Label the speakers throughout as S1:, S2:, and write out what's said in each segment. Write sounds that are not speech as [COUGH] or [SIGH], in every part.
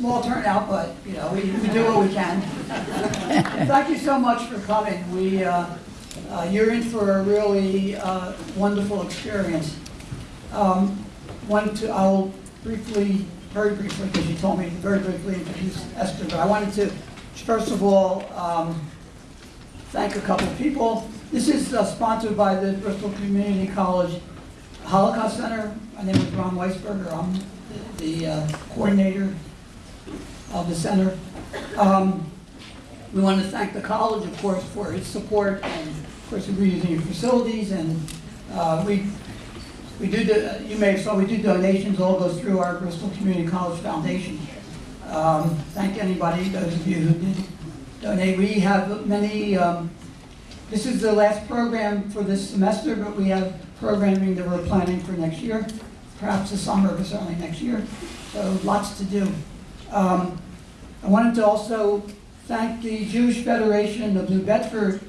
S1: small turnout, but, you know, we, we do what we can. [LAUGHS] Thank you so much for coming. We, uh, uh, you're in for a really uh, wonderful experience. Um, Wanted to, I'll briefly, very briefly, because you told me very briefly introduce Esther, but I wanted to, first of all, um, thank a couple of people. This is uh, sponsored by the Bristol Community College Holocaust Center. My name is Ron Weisberger. I'm the the, uh, coordinator of the center. Um, We want to thank the college, of course, for its support, and of course, we're using your facilities, and uh, we, we do, do- you may have saw, we do donations, all goes through our Bristol Community College Foundation. Um, Thank anybody, those of you who did donate. We have many, um, this is the last program for this semester, but we have programming that we're planning for next year, perhaps this summer, but certainly next year. So lots to do. Um, I wanted to also thank the Jewish Federation of New Bedford,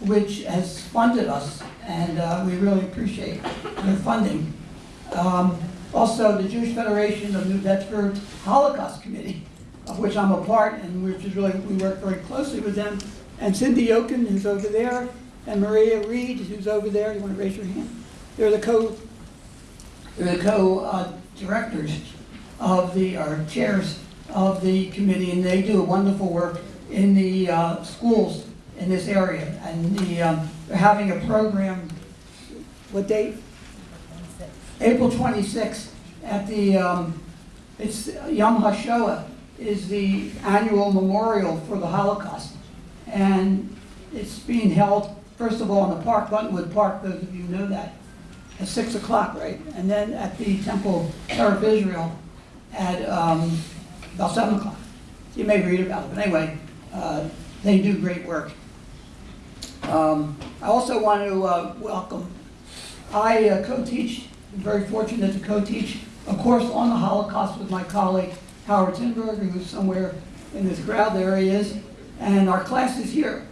S1: which has funded us, and uh, we really appreciate their funding. Um, Also, the Jewish Federation of New Bedford Holocaust Committee, of which I'm a part, and which is really, we work very closely with them. And Cindy Oken, who's over there, and Maria Reed, who's over there. You want to raise your hand? They're the co, they're the co-directors of the, or chairs of the committee, and they do a wonderful work in the uh, schools in this area. And the, um, they're having a program, what date? April 26th at the, um, it's Yom HaShoah is the annual memorial for the Holocaust. And it's being held, first of all, in the park, Buttonwood Park, those of you know that, at 6 o'clock, right? And then at the Temple of Israel at um, about 7 o'clock. You may read about it, but anyway, uh, they do great work. Um, I also want to uh, welcome, I uh, co-teach, very fortunate to co-teach a course on the Holocaust with my colleague Howard Tinberg, who's somewhere in this crowd, there he is, and our class is here,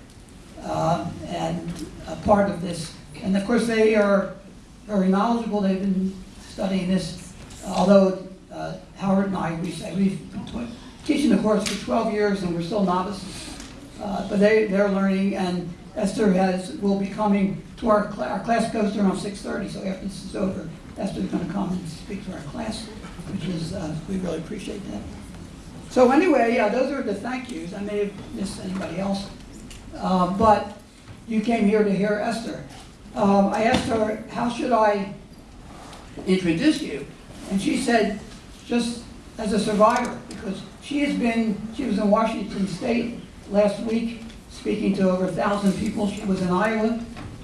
S1: uh, and a part of this. And of course, they are very knowledgeable, they've been studying this, although uh, Howard and I, we we've been teaching the course for 12 years and we're still novices. Uh, But they, they're learning, and Esther has, will be coming to our, cla- our class goes to around 6:30, so after this is over, Esther's gonna come and speak to our class, which is, uh, we really appreciate that. So anyway, yeah, those are the thank yous, I may have missed anybody else. Uh, But you came here to hear Esther. Um, I asked her, how should I introduce you? And she said, just as a survivor, because she has been, she was in Washington State last week, speaking to over a thousand people. She was in Iowa,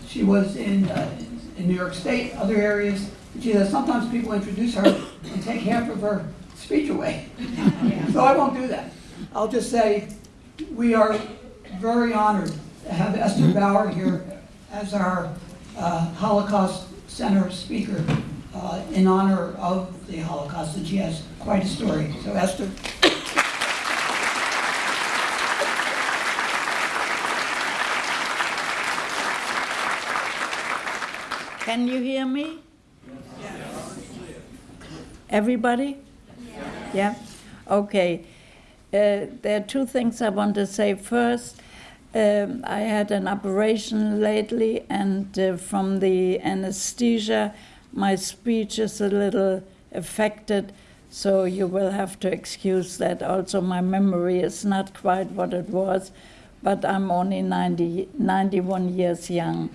S1: she was in, uh, in New York State, other areas. She says, sometimes people introduce her and take half of her speech away. [LAUGHS] So I won't do that. I'll just say, we are very honored to have Esther Bauer here as our uh, Holocaust Center speaker uh, in honor of the Holocaust, and she has quite a story. So Esther.
S2: Can you hear me? Yes. Everybody? Yeah? Okay. Uh, There are two things I want to say. First, um, I had an operation lately, and uh, from the anesthesia, my speech is a little affected, so you will have to excuse that. Also, my memory is not quite what it was, but I'm only 90, 91 years young.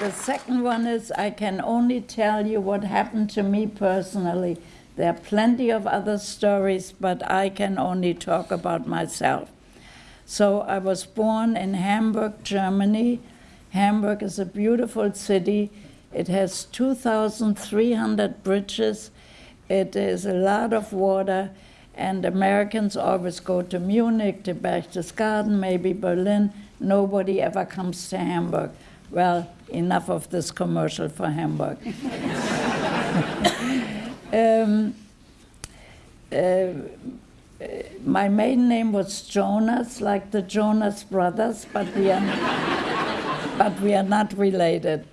S2: The second one is I can only tell you what happened to me personally. There are plenty of other stories, but I can only talk about myself. So I was born in Hamburg, Germany. Hamburg is a beautiful city. It has 2,300 bridges. It is a lot of water, and Americans always go to Munich, to Berchtesgaden, maybe Berlin. Nobody ever comes to Hamburg. Well, enough of this commercial for Hamburg. [LAUGHS] um, uh, my maiden name was Jonas, like the Jonas brothers, but we are, but we are not related.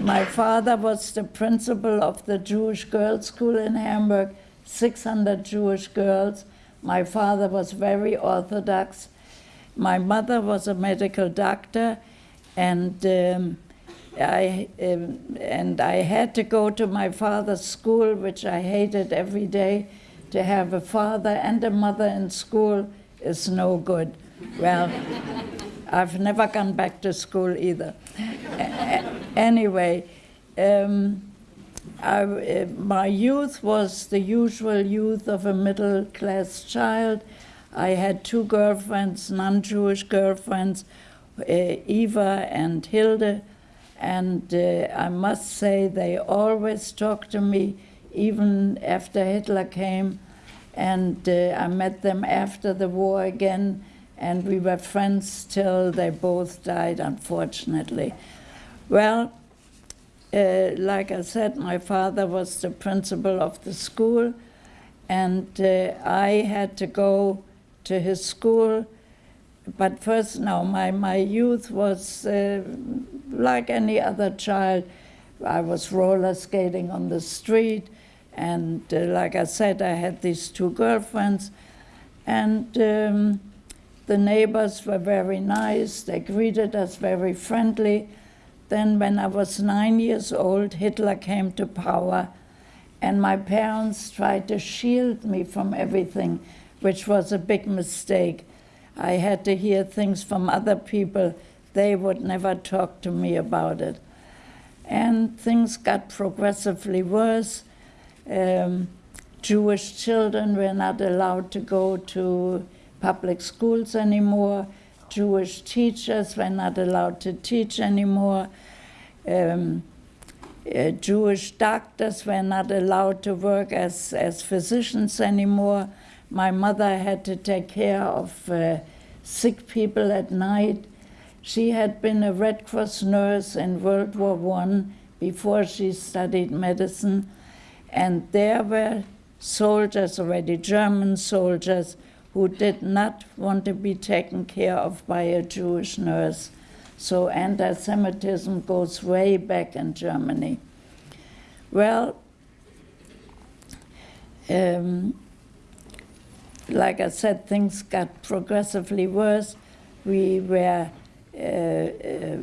S2: my father was the principal of the Jewish girls' school in Hamburg, 600 Jewish girls. My father was very orthodox. My mother was a medical doctor, and um, I um, and I had to go to my father's school, which I hated every day. To have a father and a mother in school is no good. Well, I've never gone back to school either. Anyway, um, I, uh, my youth was the usual youth of a middle class child. I had two girlfriends, non Jewish girlfriends, uh, Eva and Hilde, and uh, I must say they always talked to me even after Hitler came. And uh, I met them after the war again, and we were friends till they both died, unfortunately. Well, uh, like I said, my father was the principal of the school, and uh, I had to go to his school. But first, no, my, my youth was uh, like any other child. I was roller skating on the street, and uh, like I said, I had these two girlfriends, and um, the neighbors were very nice. They greeted us very friendly. Then, when I was nine years old, Hitler came to power, and my parents tried to shield me from everything, which was a big mistake. I had to hear things from other people. They would never talk to me about it. And things got progressively worse. Um, Jewish children were not allowed to go to public schools anymore. Jewish teachers were not allowed to teach anymore. Um, uh, Jewish doctors were not allowed to work as, as physicians anymore. My mother had to take care of uh, sick people at night. She had been a Red Cross nurse in World War One before she studied medicine, and there were soldiers already, German soldiers, who did not want to be taken care of by a Jewish nurse. So anti Semitism goes way back in Germany. Well, um, like I said, things got progressively worse. We were, uh, uh,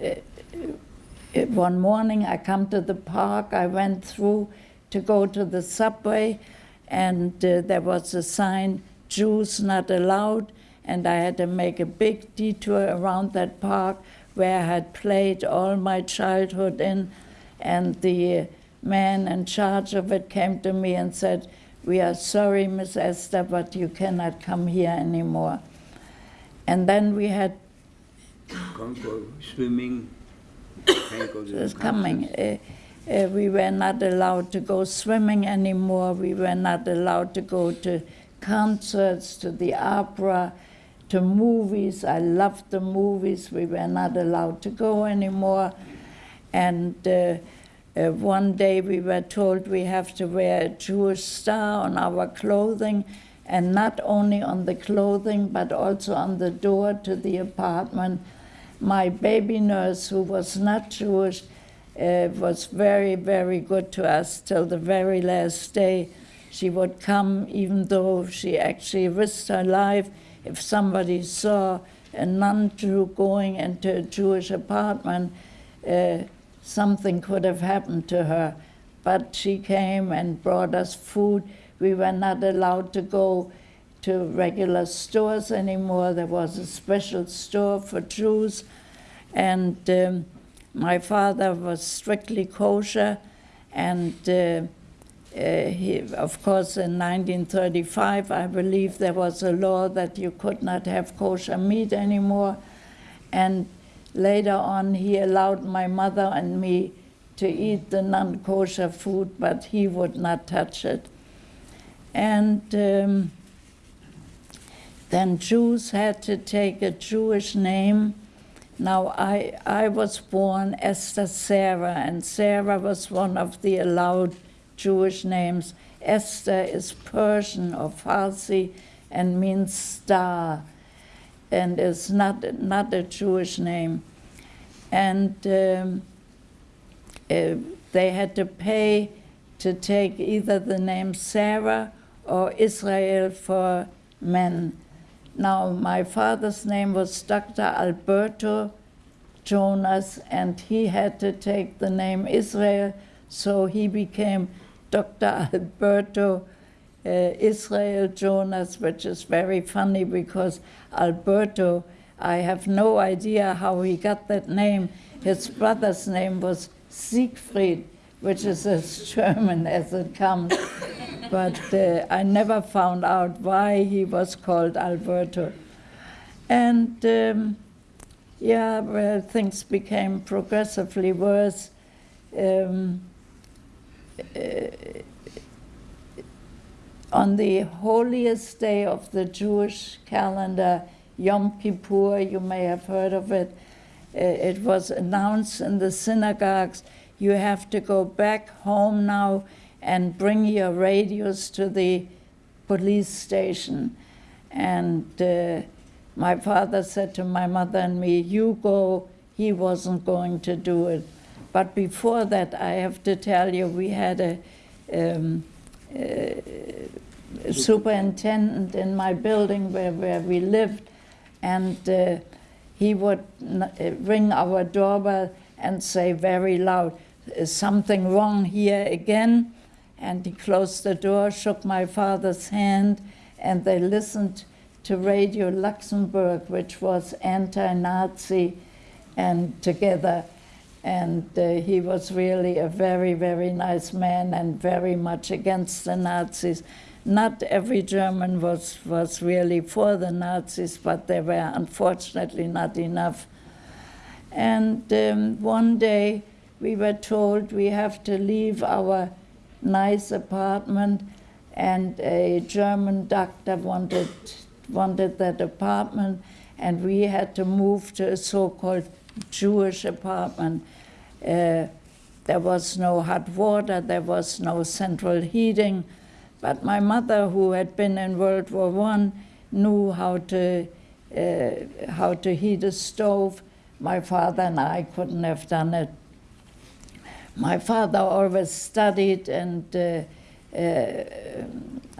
S2: uh, one morning I come to the park, I went through to go to the subway, and uh, there was a sign, Jews not allowed, and I had to make a big detour around that park where I had played all my childhood in, and the man in charge of it came to me and said, we are sorry, Miss Esther, but you cannot come here anymore. And then we had
S3: Can't go swimming. Can't go to the
S2: It's
S3: concerts.
S2: coming. Uh, uh, we were not allowed to go swimming anymore. We were not allowed to go to concerts, to the opera, to movies. I loved the movies. We were not allowed to go anymore. And uh, uh, one day we were told we have to wear a Jewish star on our clothing, and not only on the clothing, but also on the door to the apartment. My baby nurse, who was not Jewish, was very, very good to us till the very last day. She would come, even though she actually risked her life if somebody saw a non Jew going into a Jewish apartment. Uh, something could have happened to her. But she came and brought us food. We were not allowed to go to regular stores anymore. There was a special store for Jews. And um, my father was strictly kosher. And uh, uh, he, of course, in 1935, I believe there was a law that you could not have kosher meat anymore. And later on, he allowed my mother and me to eat the non kosher food, but he would not touch it. And um, then Jews had to take a Jewish name. Now, I, I was born Esther Sarah, and Sarah was one of the allowed Jewish names. Esther is Persian or Farsi and means star and is not, not a Jewish name. And um, uh, they had to pay to take either the name Sarah or Israel for men. Now, my father's name was Dr. Alberto Jonas, and he had to take the name Israel, so he became Dr. Alberto uh, Israel Jonas, which is very funny because Alberto, I have no idea how he got that name. His brother's name was Siegfried, which is as German as it comes. but uh, I never found out why he was called Alberto. And um, yeah, well, things became progressively worse. Um, uh, on the holiest day of the Jewish calendar, Yom Kippur, you may have heard of it, uh, it was announced in the synagogues you have to go back home now and bring your radios to the police station. And uh, my father said to my mother and me, You go, he wasn't going to do it. But before that, I have to tell you, we had a, um, uh, superintendent in my building where, where we lived, and uh, he would uh, ring our doorbell and say very loud, Is something wrong here again? And he closed the door, shook my father's hand, and they listened to Radio Luxembourg, which was anti Nazi, and together. And uh, he was really a very, very nice man and very much against the Nazis. Not every German was, was really for the Nazis, but there were unfortunately not enough. And um, one day we were told we have to leave our nice apartment, and a German doctor wanted, wanted that apartment, and we had to move to a so called Jewish apartment. Uh, there was no hot water, there was no central heating, but my mother, who had been in World War One, knew how to uh, how to heat a stove. My father and I couldn't have done it. My father always studied, and uh, uh,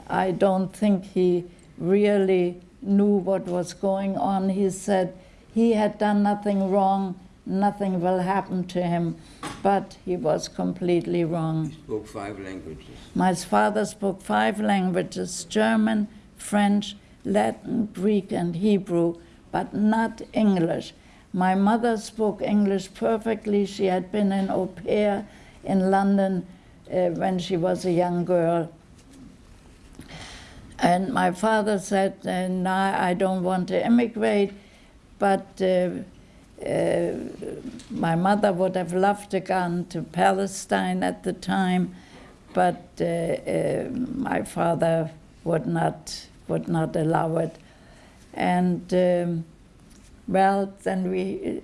S2: I don't think he really knew what was going on. He said he had done nothing wrong, nothing will happen to him, but he was completely wrong.
S3: Spoke five languages.
S2: My father spoke five languages German, French, Latin, Greek, and Hebrew, but not English. My mother spoke English perfectly. She had been an au pair in London uh, when she was a young girl. And my father said, uh, no, I don't want to immigrate, but uh, uh, my mother would have loved to gone to Palestine at the time, but uh, uh, my father would not would not allow it. And um, well, then we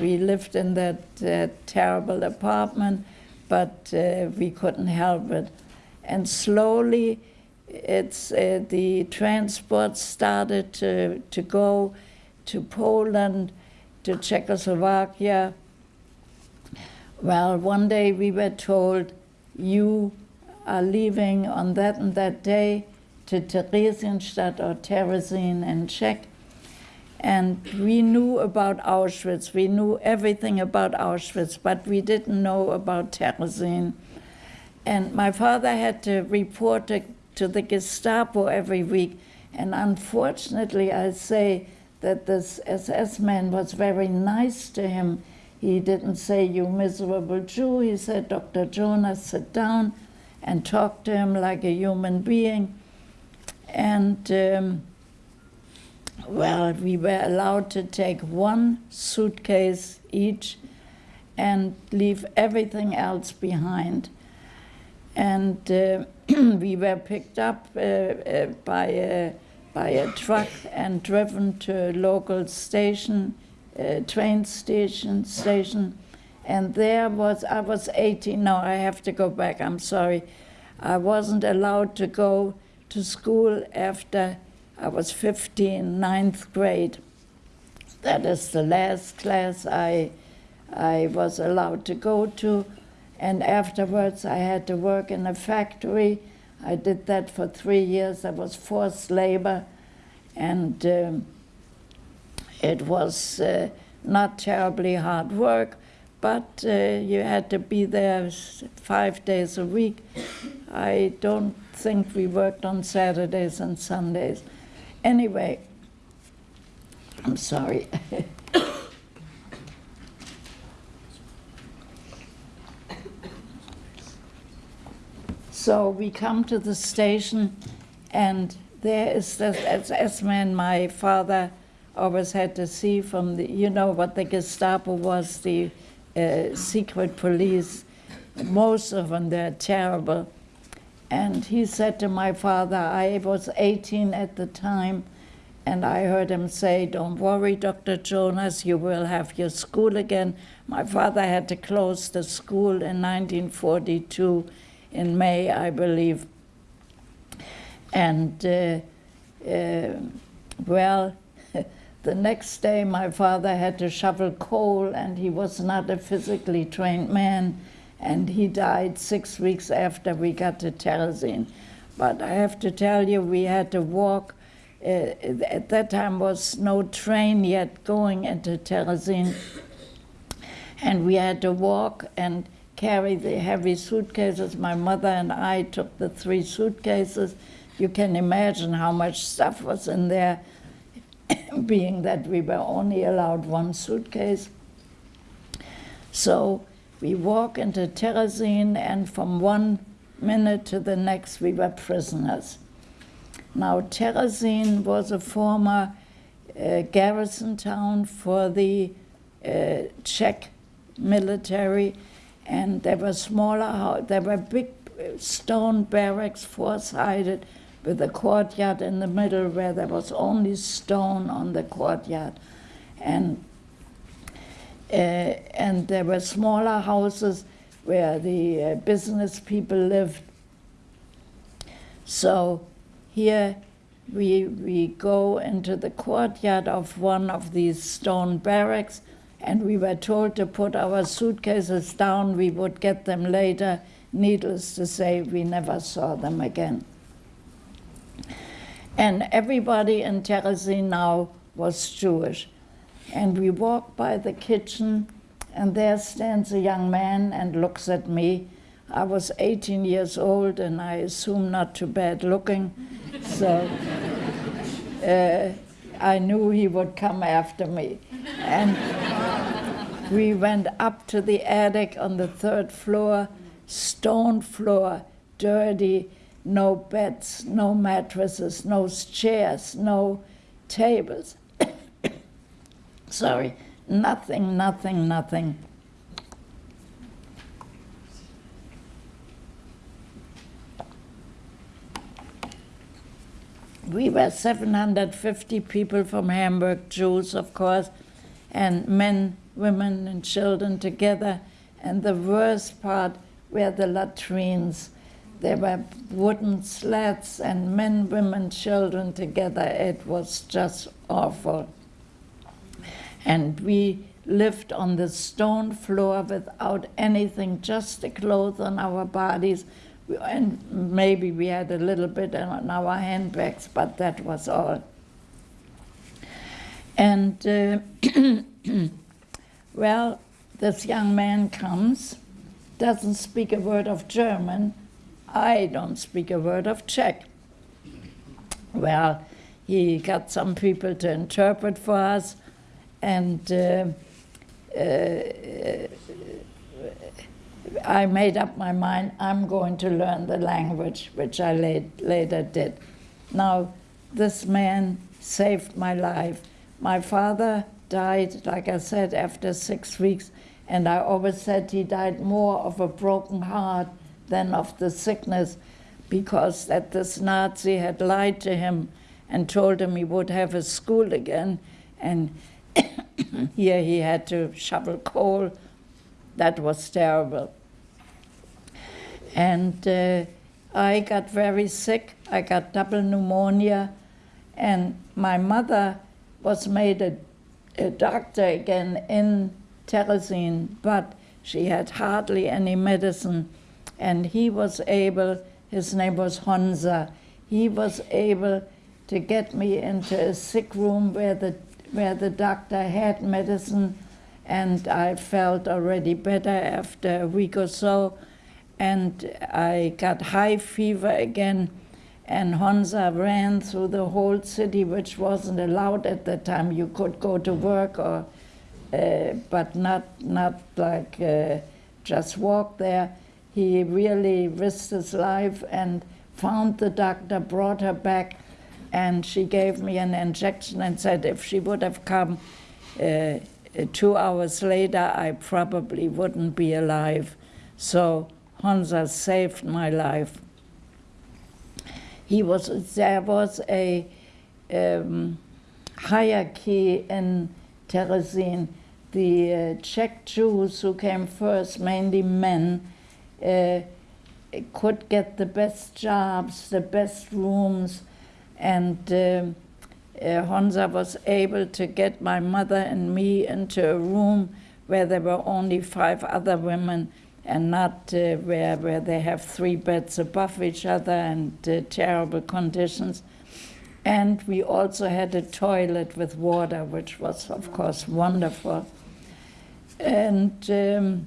S2: we lived in that uh, terrible apartment, but uh, we couldn't help it. And slowly, it's uh, the transport started to to go to Poland, to Czechoslovakia. Well, one day we were told, you are leaving on that and that day to Theresienstadt or Terezin in Czech. And we knew about Auschwitz. We knew everything about Auschwitz, but we didn't know about Terezin. And my father had to report to, to the Gestapo every week. And unfortunately, I say that this SS man was very nice to him. He didn't say, You miserable Jew. He said, Dr. Jonas, sit down and talk to him like a human being. And um, well, we were allowed to take one suitcase each and leave everything else behind. And uh, [CLEARS THROAT] we were picked up uh, uh, by, a, by a truck and driven to a local station, uh, train station, station. And there was, I was 18, no, I have to go back, I'm sorry. I wasn't allowed to go to school after I was 15, ninth grade. That is the last class I, I was allowed to go to. And afterwards, I had to work in a factory. I did that for three years. That was forced labor. And um, it was uh, not terribly hard work, but uh, you had to be there five days a week. I don't think we worked on Saturdays and Sundays. Anyway, I'm sorry. so we come to the station, and there is this SS man my father always had to see from the, you know what the Gestapo was, the uh, secret police. Most of them, they're terrible. And he said to my father, I was 18 at the time, and I heard him say, Don't worry, Dr. Jonas, you will have your school again. My father had to close the school in 1942, in May, I believe. And, uh, uh, well, [LAUGHS] the next day my father had to shovel coal, and he was not a physically trained man and he died six weeks after we got to Terezin. But I have to tell you, we had to walk. Uh, at that time was no train yet going into Terezin, and we had to walk and carry the heavy suitcases. My mother and I took the three suitcases. You can imagine how much stuff was in there, [COUGHS] being that we were only allowed one suitcase. So we walk into Terezin, and from one minute to the next, we were prisoners. Now, Terezin was a former uh, garrison town for the uh, Czech military, and there were smaller, there were big uh, stone barracks, four-sided, with a courtyard in the middle where there was only stone on the courtyard. And and there were smaller houses where the uh, business people lived. So here we, we go into the courtyard of one of these stone barracks, and we were told to put our suitcases down. We would get them later. Needless to say, we never saw them again. And everybody in Terezin now was Jewish. And we walk by the kitchen, and there stands a young man and looks at me. I was 18 years old, and I assume not too bad looking, so [LAUGHS] uh, I knew he would come after me. And we went up to the attic on the third floor, stone floor, dirty, no beds, no mattresses, no chairs, no tables sorry, nothing, nothing, nothing. We were 750 people from Hamburg, Jews, of course, and men, women, and children together. And the worst part were the latrines. There were wooden slats and men, women, children together. It was just awful and we lived on the stone floor without anything, just the clothes on our bodies. And maybe we had a little bit on our handbags, but that was all. And uh, [CLEARS THROAT] well, this young man comes, doesn't speak a word of German. I don't speak a word of Czech. Well, he got some people to interpret for us, and uh, uh, I made up my mind I'm going to learn the language, which I late, later did. Now, this man saved my life. My father died, like I said, after six weeks, and I always said he died more of a broken heart than of the sickness because that this Nazi had lied to him and told him he would have a school again, and here he had to shovel coal. That was terrible. And uh, I got very sick. I got double pneumonia, and my mother was made a, a doctor again in Terezin, but She had hardly any medicine. And he was able, his name was Honza, he was able to get me into a sick room where the, where the doctor had medicine. And I felt already better after a week or so. And I got high fever again and Honza ran through the whole city, which wasn't allowed at that time. You could go to work, or, uh, but not not like uh, just walk there. He really risked his life and found the doctor, brought her back, and she gave me an injection and said if she would have come uh, two hours later, I probably wouldn't be alive. So Honza saved my life he was there was a um, hierarchy in Terezin. The uh, Czech Jews who came first, mainly men, uh, could get the best jobs, the best rooms, and uh, uh, Honza was able to get my mother and me into a room where there were only five other women and not uh, where, where they have three beds above each other and uh, terrible conditions. And we also had a toilet with water, which was, of course, wonderful. And um,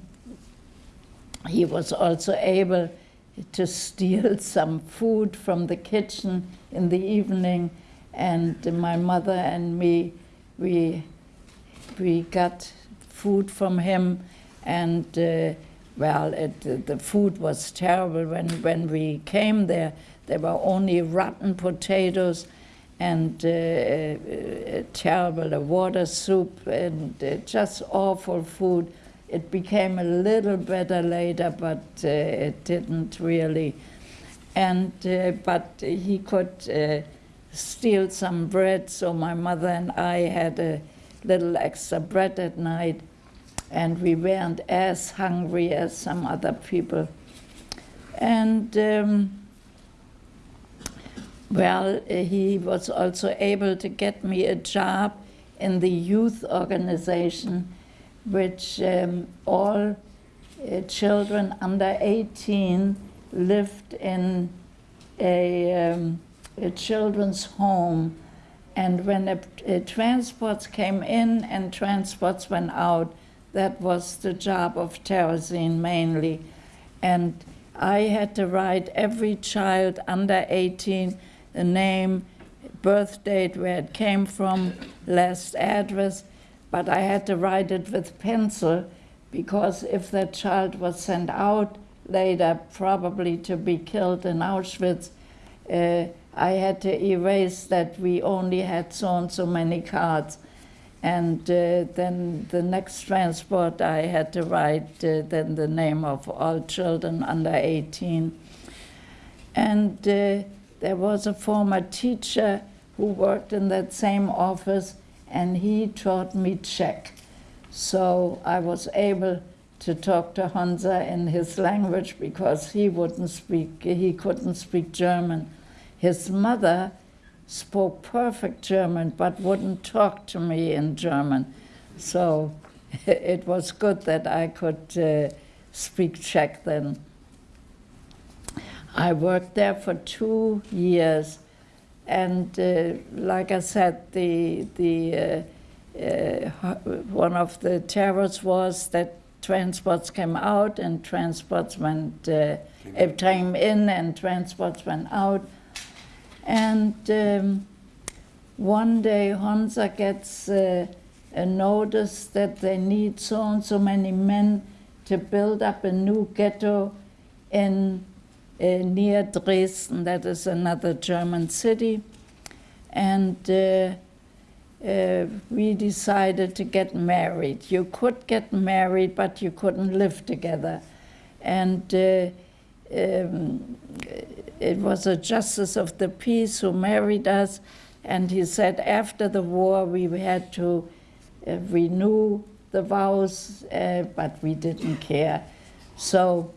S2: he was also able to steal [LAUGHS] some food from the kitchen in the evening. And my mother and me, we, we got food from him. And uh, well, it, the food was terrible. When, when we came there, there were only rotten potatoes and uh, uh, terrible a water soup and uh, just awful food. It became a little better later, but uh, it didn't really. And uh, but he could uh, steal some bread, so my mother and I had a little extra bread at night and we weren't as hungry as some other people. And um, well, he was also able to get me a job in the youth organization, which um, all uh, children under 18 lived in a, um, a children's home. And when a, a transports came in and transports went out, that was the job of Terezin mainly. And I had to write every child under 18 the name, birth date, where it came from, last address, but I had to write it with pencil because if that child was sent out later, probably to be killed in Auschwitz, uh, I had to erase that we only had so and so many cards. And uh, then the next transport, I had to write uh, then the name of all children under 18. And uh, there was a former teacher who worked in that same office, and he taught me Czech. So I was able to talk to Honza in his language because he wouldn't speak, he couldn't speak German. His mother spoke perfect German but wouldn't talk to me in German. So [LAUGHS] it was good that I could uh, speak Czech then. I worked there for two years, and uh, like I said, the the uh, uh one of the terrors was that transports came out and transports went uh, came in and transports went out, and um, one day Honza gets uh, a notice that they need so and so many men to build up a new ghetto in uh, near Dresden, that is another German city. And uh, we decided to get married. You could get married, but you couldn't live together. And uh, um, it was a justice of the peace who married us, and he said after the war we had to uh, renew the vows, uh, but we didn't care. So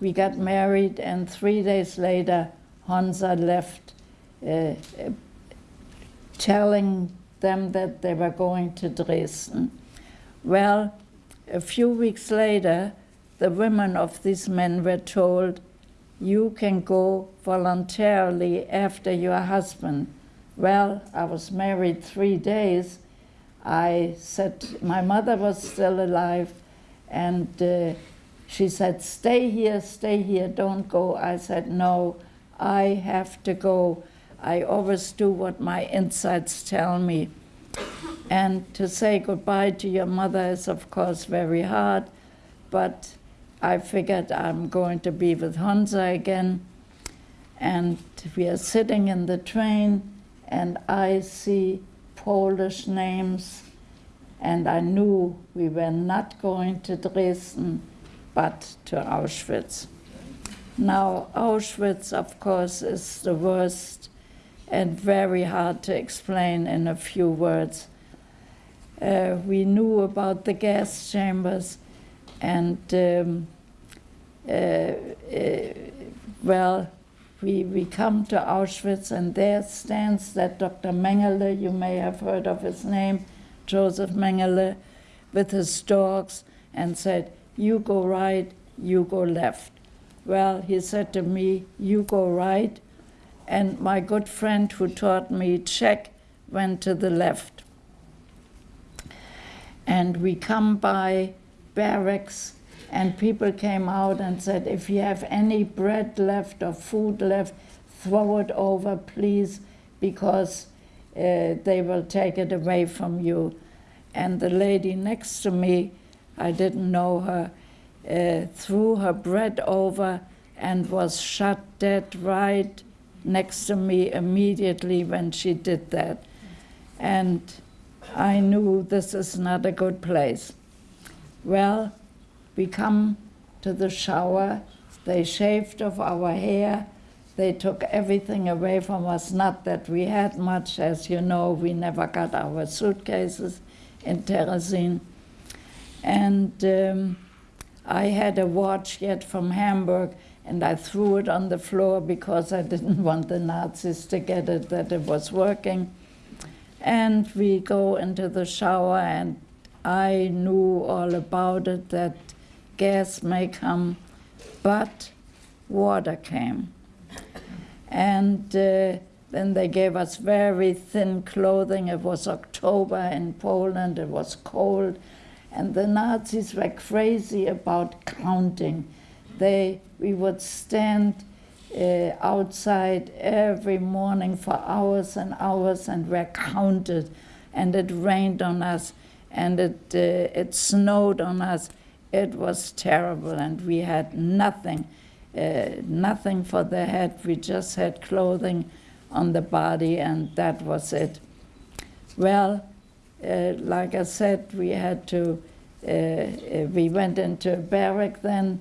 S2: we got married, and three days later, Honza left, uh, telling them that they were going to Dresden. Well, a few weeks later, the women of these men were told, you can go voluntarily after your husband. Well, I was married three days. I said, my mother was still alive, and uh, she said, Stay here, stay here, don't go. I said, No, I have to go. I always do what my insights tell me. And to say goodbye to your mother is, of course, very hard, but I figured I'm going to be with Honza again. And we are sitting in the train, and I see Polish names, and I knew we were not going to Dresden, but to Auschwitz. Now, Auschwitz, of course, is the worst and very hard to explain in a few words. Uh, we knew about the gas chambers, and um, uh, uh, well, we, we come to Auschwitz, and there stands that Dr. Mengele, you may have heard of his name, Joseph Mengele, with his dogs, and said, You go right, you go left. Well, he said to me, You go right, and my good friend who taught me Czech went to the left. And we come by barracks, and people came out and said, If you have any bread left or food left, throw it over, please, because uh, they will take it away from you. And the lady next to me, I didn't know her, uh, threw her bread over and was shot dead right next to me immediately when she did that. And I knew this is not a good place. Well, we come to the shower, they shaved off our hair, they took everything away from us. Not that we had much, as you know, we never got our suitcases in Terezin. And um, I had a watch yet from Hamburg, and I threw it on the floor because I didn't [LAUGHS] want the Nazis to get it that it was working. And we go into the shower, and I knew all about it that gas may come, but water came. And uh, then they gave us very thin clothing. It was October in Poland, it was cold, and the Nazis were crazy about counting. They, we would stand uh, outside every morning for hours and hours and were counted, and it rained on us, and it, uh, it snowed on us. It was terrible, and we had nothing, uh, nothing for the head. We just had clothing on the body, and that was it. Well, uh, like I said, we had to, uh, uh, we went into a barrack then,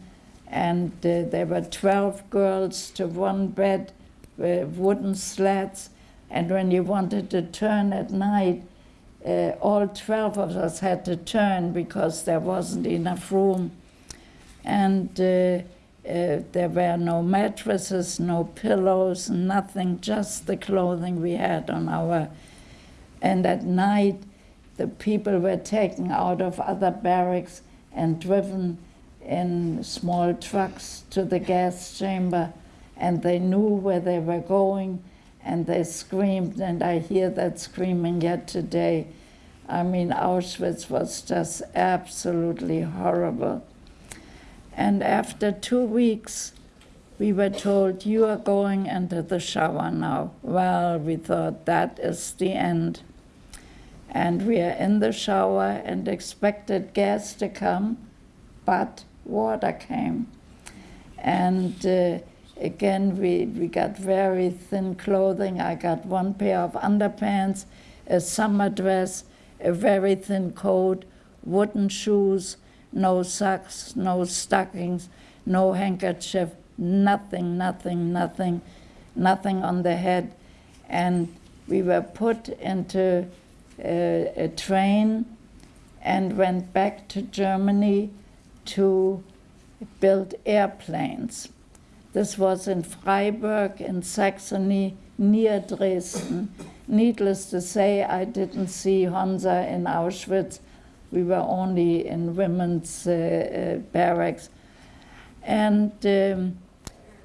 S2: and uh, there were 12 girls to one bed with wooden slats. And when you wanted to turn at night, uh, all 12 of us had to turn because there wasn't enough room. And uh, uh, there were no mattresses, no pillows, nothing, just the clothing we had on our. And at night, the people were taken out of other barracks and driven in small trucks to the gas chamber, and they knew where they were going, and they screamed, and I hear that screaming yet today. I mean, Auschwitz was just absolutely horrible. And after two weeks, we were told, You are going into the shower now. Well, we thought that is the end. And we are in the shower and expected gas to come, but water came. And uh, again, we, we got very thin clothing. I got one pair of underpants, a summer dress, a very thin coat, wooden shoes, no socks, no stockings, no handkerchief, nothing, nothing, nothing, nothing on the head. And we were put into a, a train and went back to Germany to build airplanes. This was in Freiberg in Saxony near Dresden. Needless to say, I didn't see Honza in Auschwitz we were only in women's uh, uh, barracks, And um,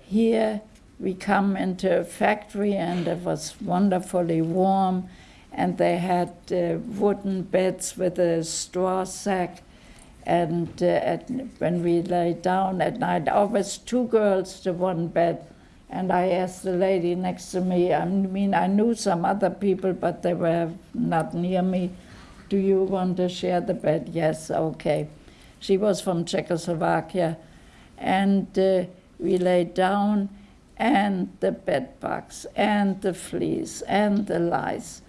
S2: here we come into a factory, and it was wonderfully warm. And they had uh, wooden beds with a straw sack. And uh, when we lay down at night, always two girls to one bed. And I asked the lady next to me, I mean, I knew some other people, but they were not near me. Do you want to share the bed? Yes, okay. She was from Czechoslovakia. And uh, we lay down, and the bed bugs, and the fleas, and the lice.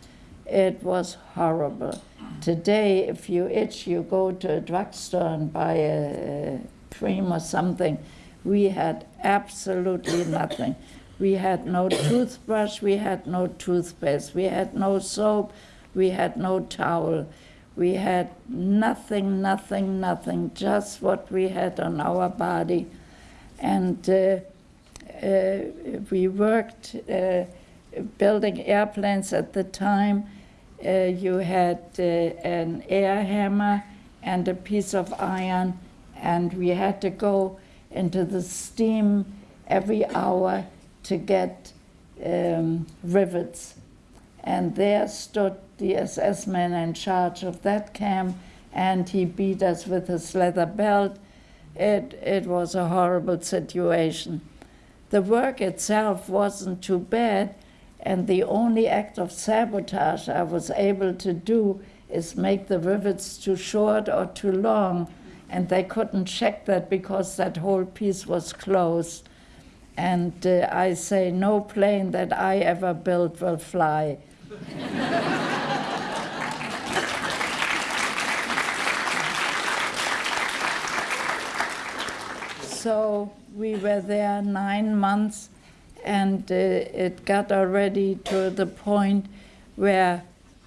S2: It was horrible. Today, if you itch, you go to a drugstore and buy a, cream or something. We had absolutely nothing. We had no toothbrush, we had no toothpaste, we had no soap, we had no towel. We had nothing, nothing, nothing, just what we had on our body. And uh, uh, we worked uh, building airplanes at the time. Uh, you had uh, an air hammer and a piece of iron, and we had to go into the steam every hour to get um, rivets. And there stood the SS man in charge of that camp, and he beat us with his leather belt. It, it was a horrible situation. The work itself wasn't too bad, and the only act of sabotage I was able to do is make the rivets too short or too long, and they couldn't check that because that whole piece was closed. And uh, I say, no plane that I ever built will fly. [LAUGHS] so we were there nine months, and uh, it got already to the point where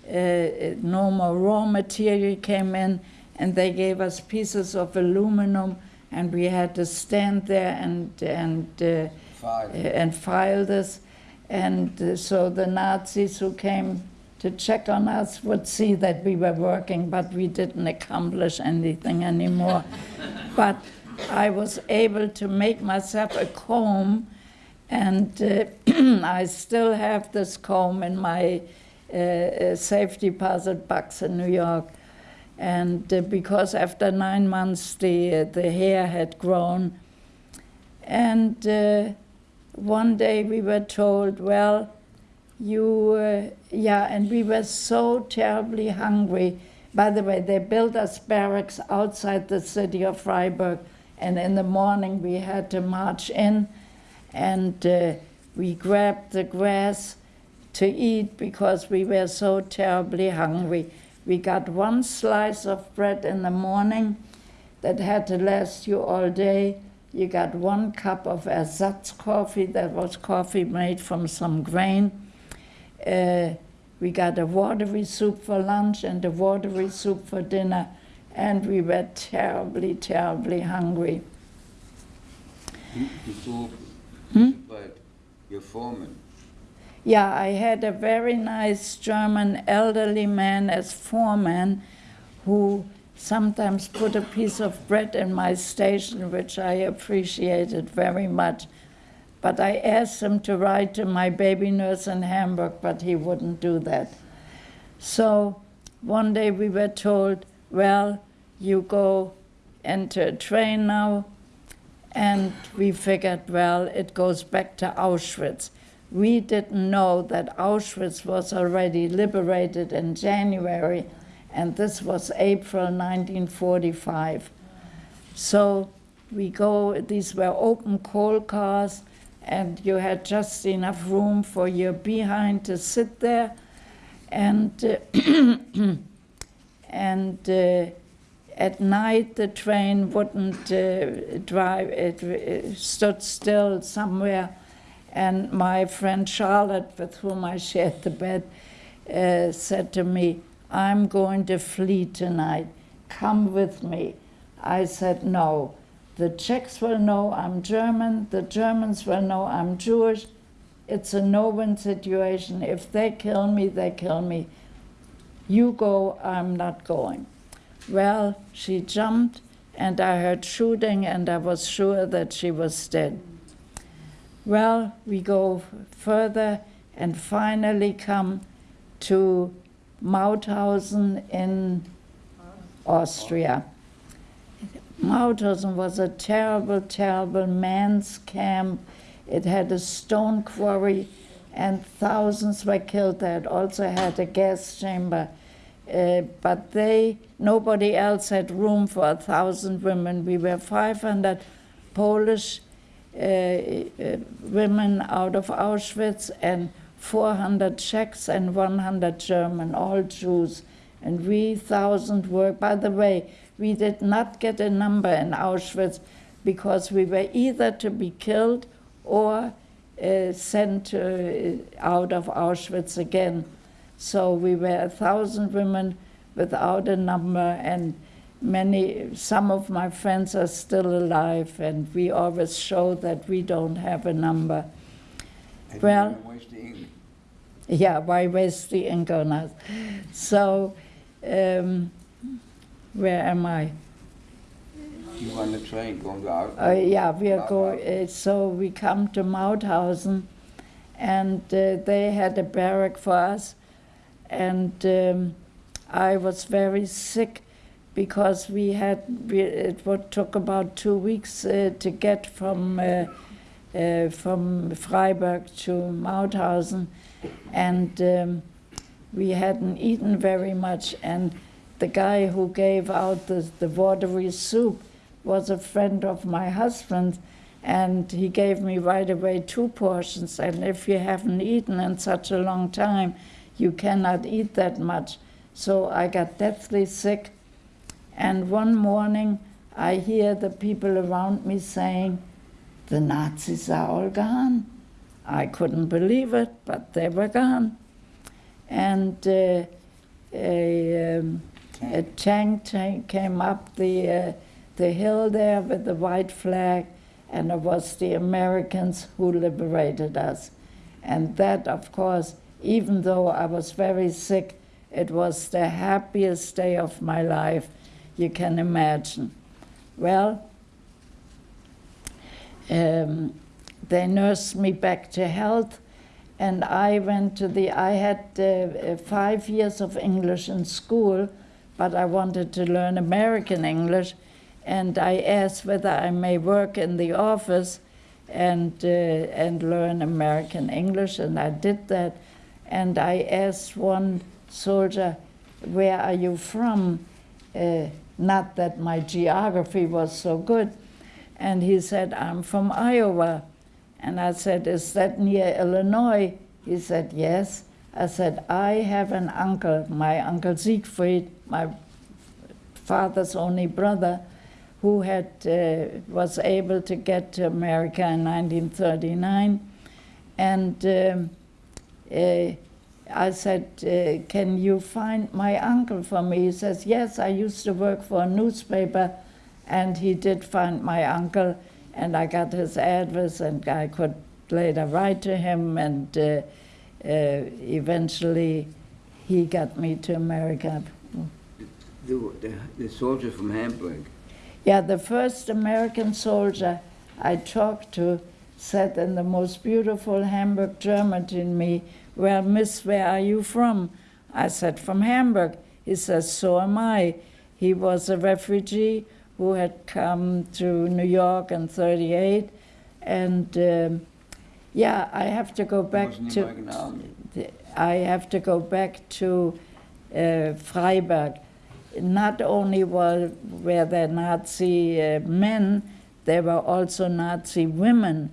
S2: uh, no more raw material came in, and they gave us pieces of aluminum, and we had to stand there and and uh,
S3: File.
S2: and file this. And uh, so the Nazis who came to check on us would see that we were working, but we didn't accomplish anything anymore. [LAUGHS] but I was able to make myself a comb, and uh, [CLEARS THROAT] I still have this comb in my uh, uh, safe deposit box in New York. And uh, because after nine months the, the hair had grown, and uh, one day we were told, well, you, uh, yeah, and we were so terribly hungry. By the way, they built us barracks outside the city of Freiberg, and in the morning we had to march in, and uh, we grabbed the grass to eat because we were so terribly hungry. We got one slice of bread in the morning that had to last you all day. You got one cup of ersatz coffee, that was coffee made from some grain. Uh, we got a watery soup for lunch and a watery soup for dinner, and we were terribly, terribly hungry.
S3: You, you
S2: Hmm?
S3: about your foreman.
S2: Yeah, I had a very nice German elderly man as foreman who sometimes put a piece of bread in my station, which I appreciated very much. But I asked him to write to my baby nurse in Hamburg, but he wouldn't do that. So one day we were told, well, you go enter a train now. And we figured, well, it goes back to Auschwitz. We didn't know that Auschwitz was already liberated in January, and this was April 1945. So we go, these were open coal cars, and you had just enough room for your behind to sit there. And, uh, [COUGHS] and uh, at night the train wouldn't uh, drive, it, it stood still somewhere. And my friend Charlotte, with whom I shared the bed, uh, said to me, I'm going to flee tonight. Come with me. I said, No. The Czechs will know I'm German. The Germans will know I'm Jewish. It's a no win situation. If they kill me, they kill me. You go, I'm not going. Well, she jumped and I heard shooting, and I was sure that she was dead. Well, we go further and finally come to Mauthausen in Austria. Mauthausen was a terrible, terrible man's camp. It had a stone quarry, and thousands were killed there. It also had a gas chamber. Uh, but they, nobody else had room for a thousand women. We were 500 Polish uh, uh, women out of Auschwitz and 400 Czechs and 100 German, all Jews. And we, thousand were, by the way, we did not get a number in Auschwitz because we were either to be killed or uh, sent uh, out of Auschwitz again. So we were a thousand women without a number, and many, some of my friends are still alive, and we always show that we don't have a number.
S3: And
S2: Well-
S3: waste the ink.
S2: Yeah, why waste the ink on us? So, um, where am I?
S3: You on the train going out?
S2: Uh, yeah, we are going. Uh, so we come to Mauthausen, and uh, they had a barrack for us, and um, I was very sick because we had it would took about two weeks uh, to get from uh, uh, from Freiberg to Mauthausen, and um, we hadn't eaten very much, and the guy who gave out the, the watery soup was a friend of my husband, and he gave me right away two portions. And if you haven't eaten in such a long time, you cannot eat that much. So I got deathly sick. And one morning, I hear the people around me saying, The Nazis are all gone. I couldn't believe it, but they were gone. And uh, a, um, a tank, tank came up the, uh, the hill there with the white flag, and it was the Americans who liberated us. And that, of course, even though I was very sick, it was the happiest day of my life you can imagine. Well, um, they nursed me back to health, and I went to the. I had uh, uh, five years of English in school, but I wanted to learn American English, and I asked whether I may work in the office and uh, and learn American English, and I did that. And I asked one soldier, "Where are you from?" Uh, not that my geography was so good, and he said, "I'm from Iowa." And I said, Is that near Illinois? He said, Yes. I said, I have an uncle, my uncle Siegfried, my father's only brother, who had, uh, was able to get to America in 1939. And um, I said, uh, Can you find my uncle for me? He says, Yes, I used to work for a newspaper. And he did find my uncle and I got his address, and I could later write to him, and uh, uh, eventually he got me to America.
S3: The, the, the soldier from Hamburg.
S2: Yeah, the first American soldier I talked to said in the most beautiful Hamburg German to me, Well, miss, where are you from? I said, From Hamburg. He says, So am I. He was a refugee who had come to New York in 38. And um, yeah, I have to go back to. I have to go back to uh, Freiberg. Not only were, were there Nazi uh, men, there were also Nazi women.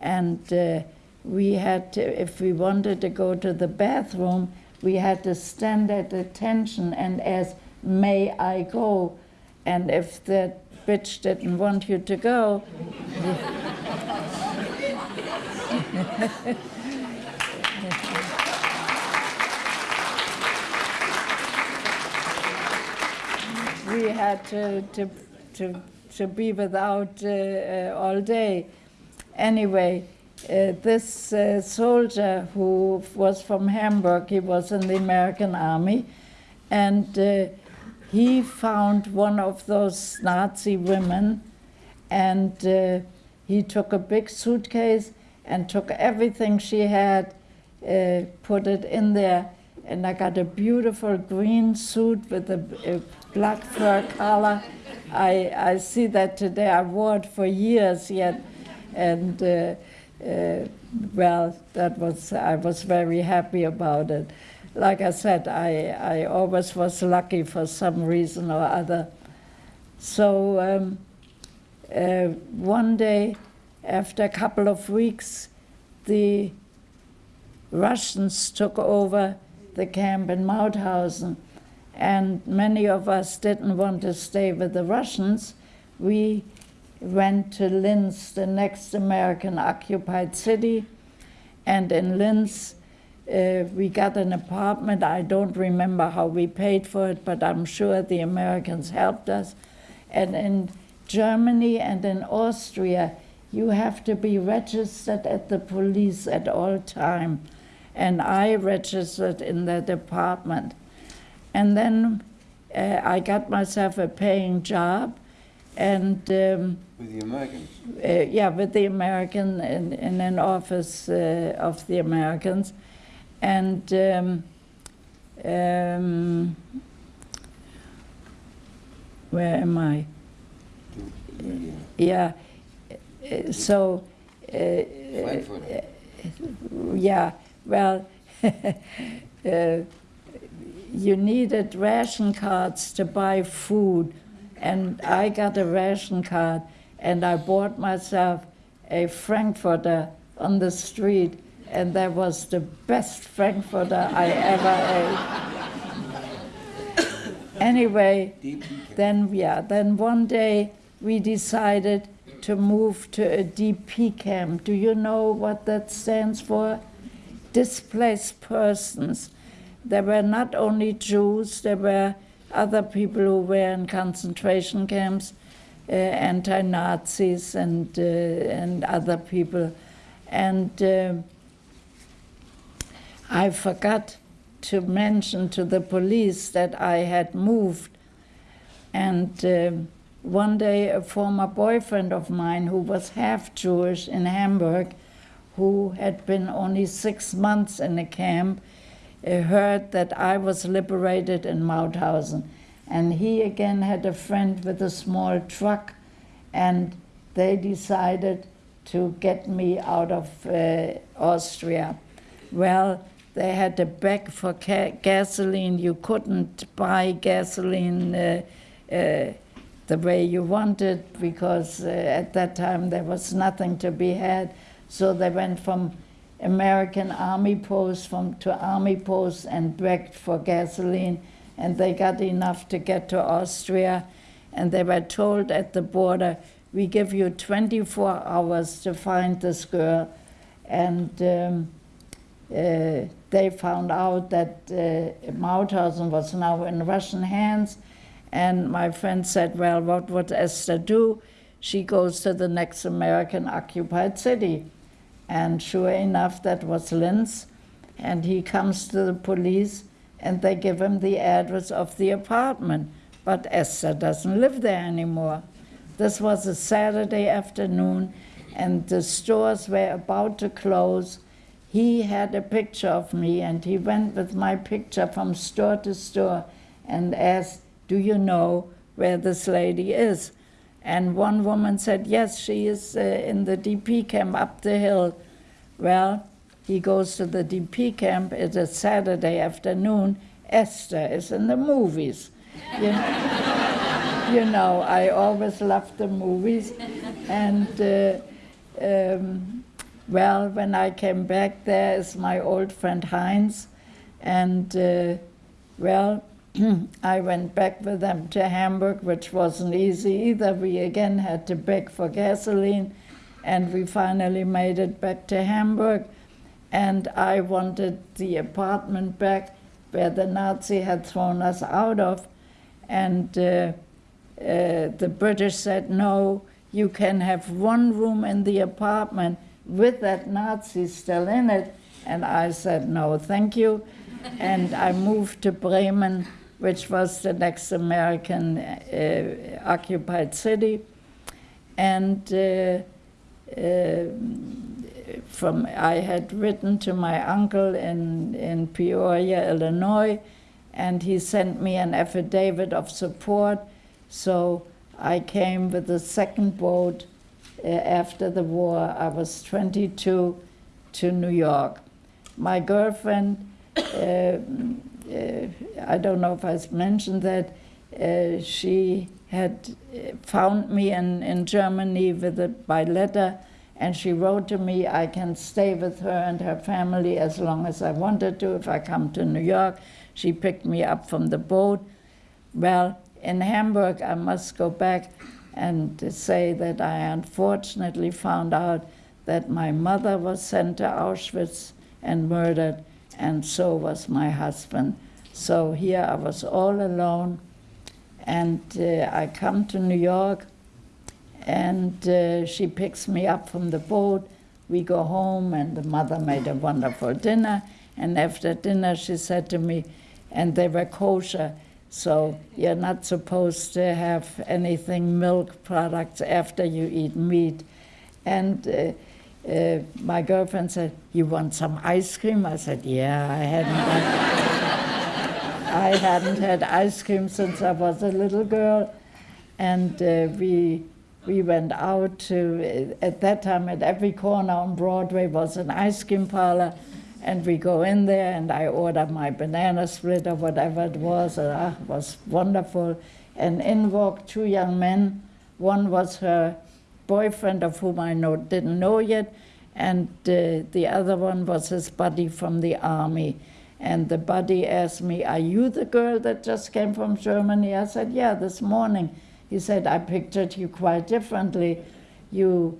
S2: And uh, we had to, if we wanted to go to the bathroom, we had to stand at attention and ask, May I go? And if that bitch didn't want you to go, [LAUGHS] we had to, to, to, to be without uh, uh, all day. Anyway, uh, this uh, soldier who was from Hamburg, he was in the American army, and uh, he found one of those Nazi women and uh, he took a big suitcase and took everything she had, uh, put it in there, and I got a beautiful green suit with a, a black fur collar. I, I see that today. I wore it for years yet, and uh, well, that was I was very happy about it. Like I said, I, I always was lucky for some reason or other. So um, uh, one day, after a couple of weeks, the Russians took over the camp in Mauthausen, and many of us didn't want to stay with the Russians. We went to Linz, the next American occupied city, and in Linz, uh, we got an apartment. I don't remember how we paid for it, but I'm sure the Americans helped us. And in Germany and in Austria, you have to be registered at the police at all time. And I registered in that department. And then uh, I got myself a paying job, and um,
S4: With the Americans?
S2: uh, yeah, with the American in, in an office uh, of the Americans, and um, um, where am I? Yeah, uh, so. Uh, yeah, well, [LAUGHS] uh, you needed ration cards to buy food, and I got a ration card, and I bought myself a Frankfurter on the street, and that was the best Frankfurter I ever ate. [COUGHS] anyway, then yeah, then one day we decided to move to a DP camp. Do you know what that stands for? Displaced persons. There were not only Jews, there were other people who were in concentration camps, uh, anti-Nazis and uh, and other people, and uh, I forgot to mention to the police that I had moved, and. um one day a former boyfriend of mine who was half Jewish in Hamburg, who had been only six months in a camp, uh, heard that I was liberated in Mauthausen. And he again had a friend with a small truck, and they decided to get me out of uh, Austria. Well, they had a bag for gasoline. You couldn't buy gasoline. Uh, uh, the way you wanted because uh, at that time there was nothing to be had. So they went from American army posts from to army posts and begged for gasoline, and they got enough to get to Austria, and they were told at the border, "We give you 24 hours to find this girl," and. Um, uh, they found out that uh, Mauthausen was now in Russian hands, and my friend said, Well, what would Esther do? She goes to the next American occupied city. And sure enough, that was Linz. And he comes to the police and they give him the address of the apartment. But Esther doesn't live there anymore. This was a Saturday afternoon and the stores were about to close. He had a picture of me and he went with my picture from store to store and asked, do you know where this lady is? And one woman said, Yes, she is uh, in the DP camp up the hill. Well, he goes to the DP camp. It's a Saturday afternoon. Esther is in the movies. You know, [LAUGHS] you know I always loved the movies. And, uh, um, well, when I came back, there is my old friend Heinz. And, uh, well, [CLEARS THROAT] I went back with them to Hamburg, which wasn't easy either. We again had to beg for gasoline, and we finally made it back to Hamburg. And I wanted the apartment back where the Nazi had thrown us out of. And uh, uh, the British said, no, you can have one room in the apartment with that Nazi still in it. And I said, no, thank you. and I moved to Bremen which was the next American uh, occupied city. And uh, uh, from I had written to my uncle in, in Peoria, Illinois, and he sent me an affidavit of support. So I came with the second boat uh, after the war. I was 22 to New York. My girlfriend, uh, I don't know if I mentioned that, uh, she had uh, found me in, in Germany with a, by letter, and she wrote to me, I can stay with her and her family as long as I wanted to if I come to New York. She picked me up from the boat. Well, in Hamburg, I must go back and say that I unfortunately found out that my mother was sent to Auschwitz and murdered, and so was my husband. So here I was all alone, and uh, I come to New York, and uh, she picks me up from the boat. We go home, and the mother made a wonderful dinner. And after dinner, she said to me, and they were kosher, so you're not supposed to have anything milk products after you eat meat. And uh, uh, my girlfriend said, "You want some ice cream?" I said, "Yeah, I hadn't." Had, I hadn't had ice cream since I was a little girl, and uh, we we went out to. At that time, at every corner on Broadway was an ice cream parlor, and we go in there, and I order my banana split or whatever it was. And ah, it was wonderful. And in walked two young men. One was her boyfriend, of whom I know, didn't know yet, and uh, the other one was his buddy from the army. And the buddy asked me, Are you the girl that just came from Germany? I said, Yeah, this morning. He said, I pictured you quite differently. You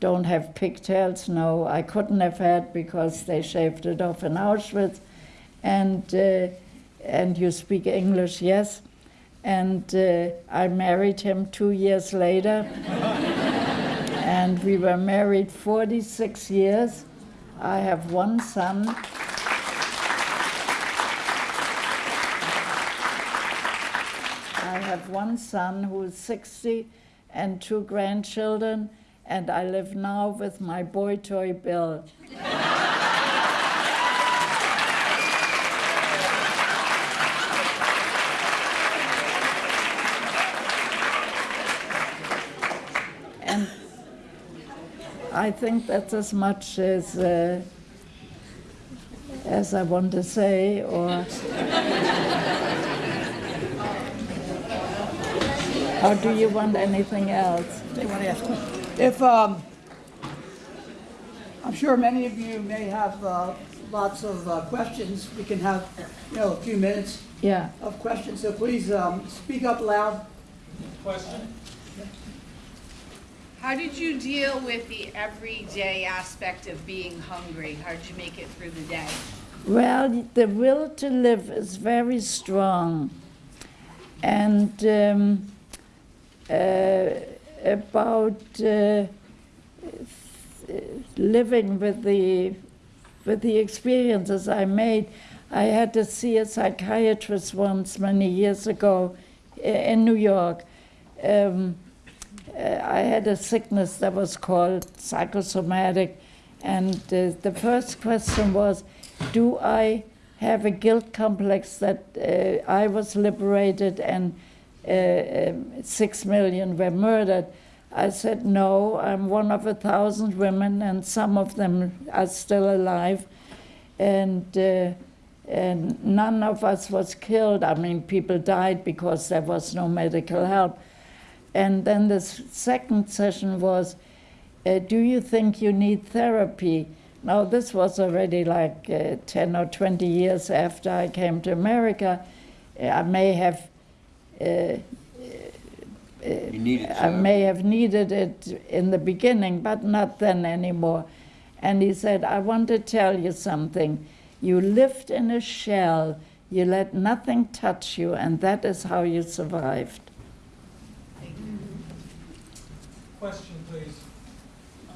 S2: don't have pigtails? No, I couldn't have had because they shaved it off in Auschwitz. And, uh, and you speak English? Yes. And uh, I married him two years later. [LAUGHS] and we were married 46 years. I have one son. I have one son who is 60 and two grandchildren, and I live now with my boy toy Bill. I think that's as much as uh, as I want to say, or or do you want anything else?
S1: They want to ask questions. If, um, I'm sure many of you may have uh, lots of uh, questions. We can have, you know, a few minutes
S2: Yeah.
S1: of questions, so please um, speak up loud.
S4: Question?
S5: How did you deal with the everyday aspect of being hungry? How did you make it through the day?
S2: Well, the will to live is very strong. And um, uh, about uh, living with the, with the experiences I made, I had to see a psychiatrist once many years ago in New York. Um, uh, I had a sickness that was called psychosomatic, and uh, the first question was, do I have a guilt complex that uh, I was liberated and uh, um, six million were murdered? I said, no, I'm one of a thousand women, and some of them are still alive, and. Uh, and none of us was killed. I mean, people died because there was no medical help. And then the second session was, uh, do you think you need therapy? Now, this was already like uh, 10 or 20 years after I came to America. I may have, uh, I may have needed it in the beginning, but not then anymore. And he said, I want to tell you something. You lived in a shell, you let nothing touch you, and that is how you survived.
S4: Question, please.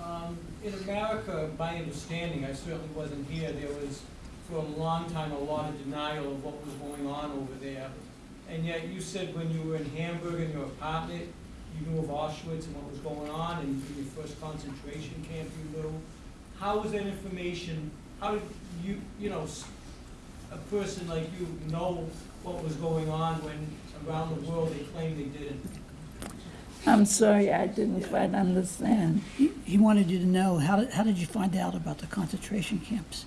S4: Um, In America, my understanding, I certainly wasn't here, there was for a long time a lot of denial of what was going on over there. and yet you said when you were in Hamburg in your apartment, you knew of Auschwitz and what was going on, and in your first concentration camp you knew. How was that information, how did you, you know, a person like you know what was going on when around the world they claimed they didn't?
S2: I'm sorry, I didn't quite understand.
S1: He he wanted you to know, how did, how did you find out about the concentration camps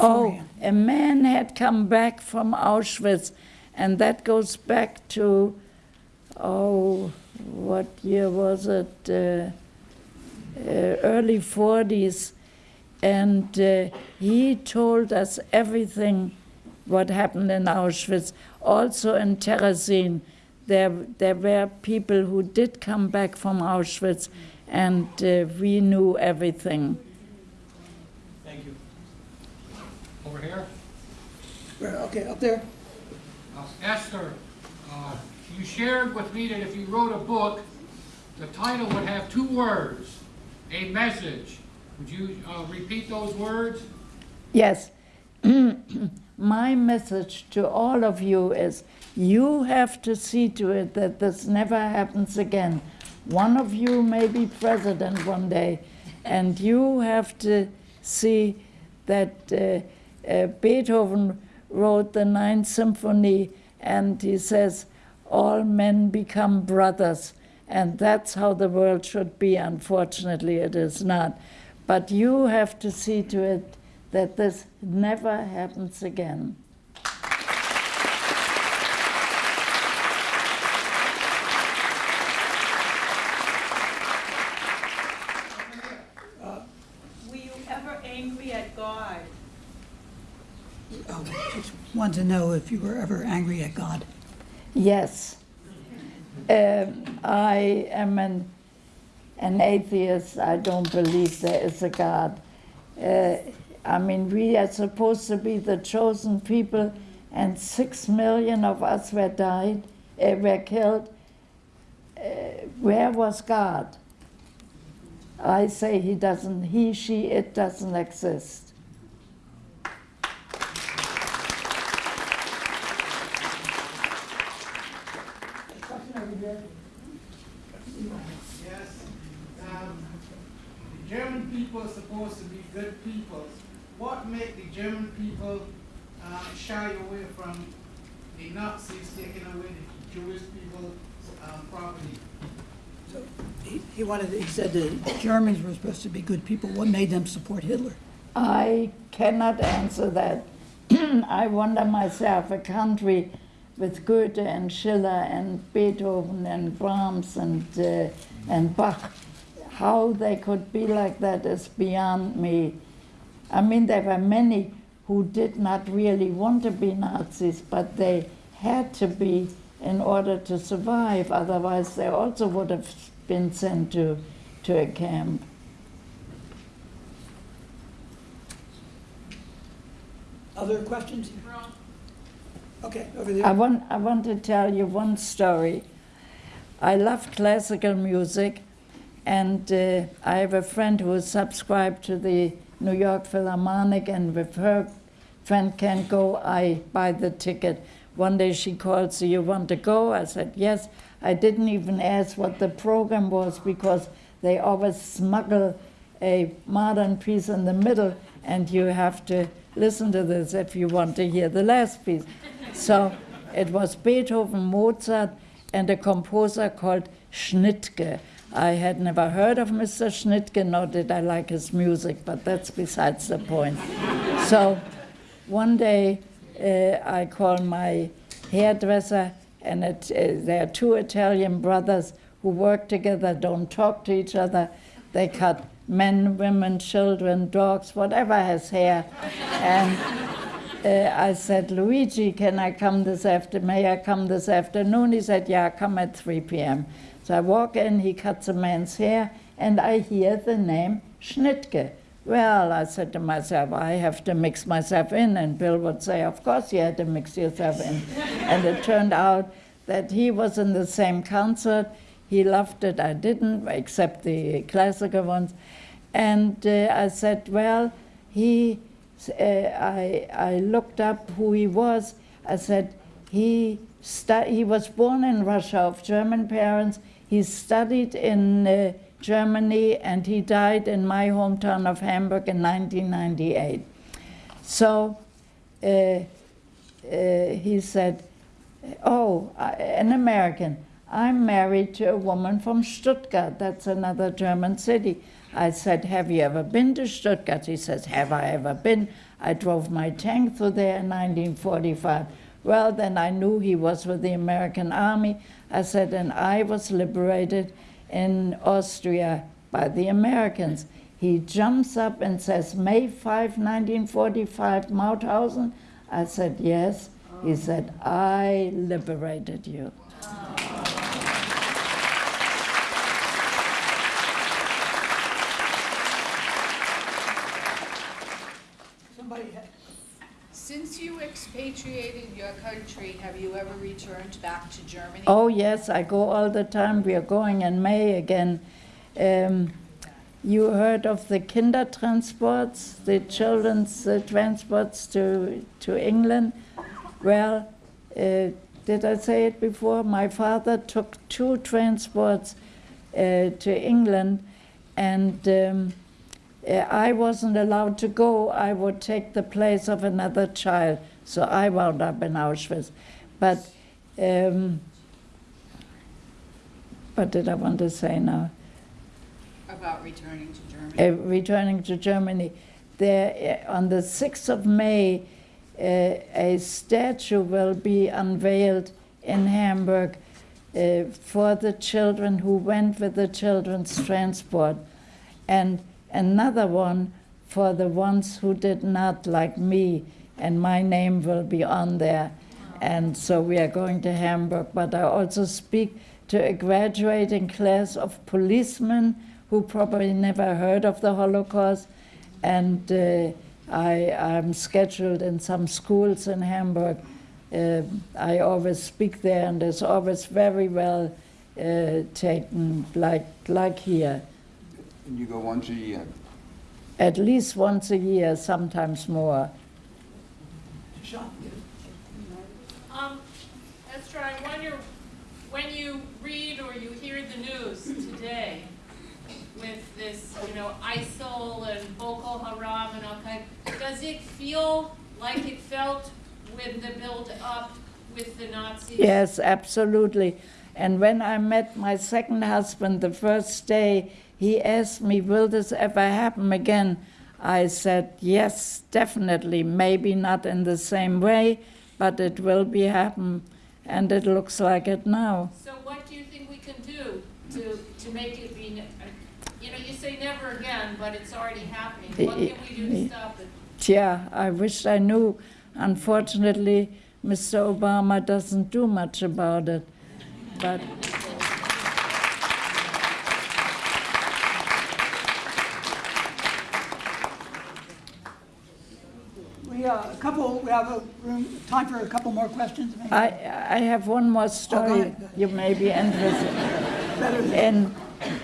S2: Oh, a man had come back from Auschwitz, and that goes back to, oh, what year was it? Uh, uh, early 40s. And uh, he told us everything what happened in Auschwitz. Also in Terezin, there, there were people who did come back from Auschwitz, and uh, we knew everything.
S4: Thank you.
S6: Over here.
S1: Right, Okay, up there?
S6: Uh, Esther, uh, you shared with me that if you wrote a book, the title would have two words, a message. Would you uh, repeat those words?
S2: Yes. [CLEARS THROAT] My message to all of you is you have to see to it that this never happens again. One of you may be president one day, and you have to see that uh, uh, Beethoven wrote the Ninth Symphony, and he says, All men become brothers. And that's how the world should be. Unfortunately, it is not. But you have to see to it that this never happens again.
S7: Were you ever angry at God?
S1: Oh, just Wanted to know if you were ever angry at God.
S2: Yes. Um, I am an, an atheist. I don't believe there is a God. Uh, I mean, we are supposed to be the chosen people, and six million of us were died, uh, were killed. Uh, where was God? I say he doesn't, he, she, it doesn't exist.
S8: Yes, um, the German people are supposed to be good people. What made the German people, uh, shy away from the Nazis taking away the Jewish people's, um, property?
S1: He he wanted, he said the Germans were supposed to be good people. What made them support Hitler?
S2: I cannot answer that. [CLEARS THROAT] I wonder myself, a country with Goethe and Schiller and Beethoven and Brahms and, uh, and Bach, how they could be like that is beyond me. I mean, there were many who did not really want to be Nazis, but they had to be in order to survive, otherwise, they also would have been sent to, to a camp.
S1: Other questions? Okay, over there.
S2: I want, I want to tell you one story. I love classical music, and uh, I have a friend who is subscribed to the New York Philharmonic, and with her friend can't go, I buy the ticket. One day she called, so you want to go? I said, yes. I didn't even ask what the program was because they always smuggle a modern piece in the middle, and you have to listen to this if you want to hear the last piece. So it was Beethoven, Mozart, and a composer called Schnittke. I had never heard of Mr. Schnittke, nor did I like his music, but that's besides the point. So one day uh, I called my hairdresser, and it, uh, there are two Italian brothers who work together, don't talk to each other. They cut men, women, children, dogs, whatever has hair. And uh, I said, Luigi, can I come this after? May I come this afternoon? He said, Yeah, come at 3 p.m. So I walk in, he cuts a man's hair, and I hear the name Schnittke. Well, I said to myself, I have to mix myself in, and Bill would say, Of course, you had to mix yourself in. [LAUGHS] and it turned out that he was in the same concert. He loved it, I didn't, except the classical ones. And uh, I said, Well, he uh, I, I looked up who he was. I said, He, he was born in Russia of German parents. He studied in uh, Germany and he died in my hometown of Hamburg in 1998. So uh, uh, he said, Oh, an American. I'm married to a woman from Stuttgart. That's another German city. I said, Have you ever been to Stuttgart? He says, Have I ever been? I drove my tank through there in 1945. Well, then I knew he was with the American Army. I said, And I was liberated in Austria by the Americans. He jumps up and says, May 5, 1945, Mauthausen? I said, Yes. He said, I liberated you.
S1: Somebody, had-
S5: Since you expatriated your country, have you ever returned back to Germany?
S2: Oh, yes, I go all the time. We are going in May again. Um, you heard of the Kindertransports, the children's uh, transports to, to England? Well, uh, did I say it before? My father took two transports uh, to England, and um, uh, I wasn't allowed to go. I would take the place of another child, so I wound up in Auschwitz. But um, what did I want to say now?
S5: About returning to Germany?
S2: uh, returning to Germany. There, uh, on the 6th of May, uh, a statue will be unveiled in Hamburg uh, for the children who went with the children's transport, and another one for the ones who did not, like me, and my name will be on there. And so we are going to Hamburg, but I also speak to a graduating class of policemen who probably never heard of the Holocaust. And uh, I, I'm scheduled in some schools in Hamburg. Uh, I always speak there, and it's always very well uh, taken, like, like here.
S3: And you go once a year.
S2: At least once a year, sometimes more.
S1: Sean,
S7: Um, Esther, I wonder, when you read or you hear the news today with this, you know, ISIL and Boko Haram and Al Qaeda, does it feel like it felt with the build-up with the Nazis?
S2: Yes, absolutely. And when I met my second husband the first day, he asked me, Will this ever happen again? I said, Yes, definitely. Maybe not in the same way, but it will be happen. And it looks like it now.
S7: So what do you think we can do to, to make it be, you know, you say never again, but it's already happening. What can we do to stop it?
S2: Yeah, I wish I knew. Unfortunately, Mr. Obama doesn't do much about it. But
S1: we, uh, a couple, we have a room, time for a couple more questions, maybe?
S2: I, I have one more story
S1: ahead, go
S2: you may be interested.
S1: Better than-
S2: In,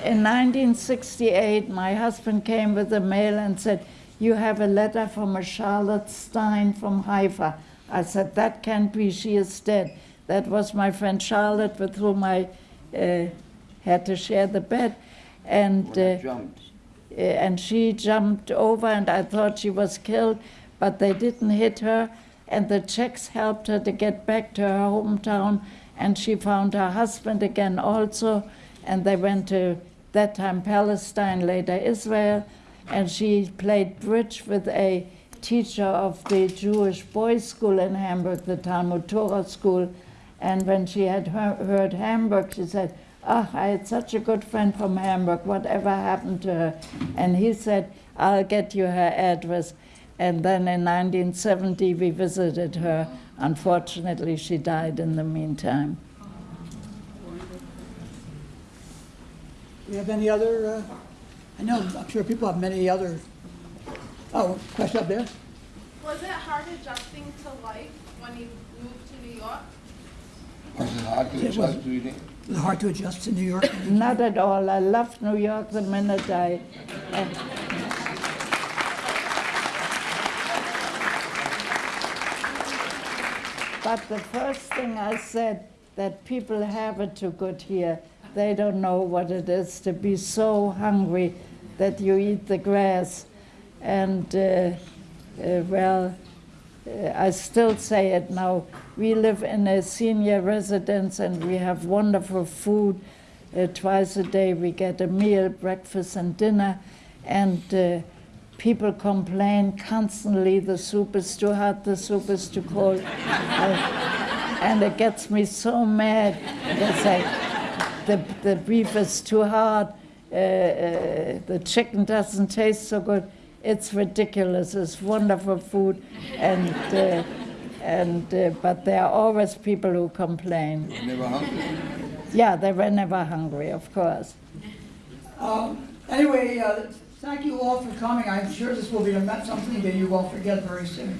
S2: in 1968, my husband came with a mail and said, You have a letter from a Charlotte Stein from Haifa. I said, That can't be, she is dead. That was my friend Charlotte with whom I uh, had to share the bed. And, uh,
S3: jumped.
S2: uh, and she jumped over, and I thought she was killed, but they didn't hit her. And the Czechs helped her to get back to her hometown, and she found her husband again also. And they went to that time Palestine, later Israel, and she played bridge with a teacher of the Jewish boys' school in Hamburg, the Talmud Torah school. And when she had heard, Hamburg, she said, Ah, I had such a good friend from Hamburg. Whatever happened to her? And he said, I'll get you her address. And then in 1970, we visited her. Unfortunately, she died in the meantime.
S1: Do you have any other, uh, I know, I'm sure people have many other, oh, question up there?
S9: Was it hard adjusting to life when you moved to New York?
S3: Was it hard to
S1: It was-
S3: adjust to it?
S1: Was it hard to adjust to New York?
S2: Not at all. I left New York the minute I. uh, but the first thing I said, that people have it too good here. They don't know what it is to be so hungry that you eat the grass. And, uh, uh, well, uh, I still say it now. We live in a senior residence and we have wonderful food. Uh, twice a day we get a meal, breakfast and dinner. And uh, people complain constantly the soup is too hot, the soup is too cold. I- and it gets me so mad. They say, the, the beef is too hard, uh, uh, the chicken doesn't taste so good. It's ridiculous. It's wonderful food, and uh, and uh, but there are always people who complain.
S3: Never hungry.
S2: Yeah, they were never hungry, of course.
S1: Um, Anyway, uh, Thank you all for coming. I'm sure this will be something that you won't forget very soon.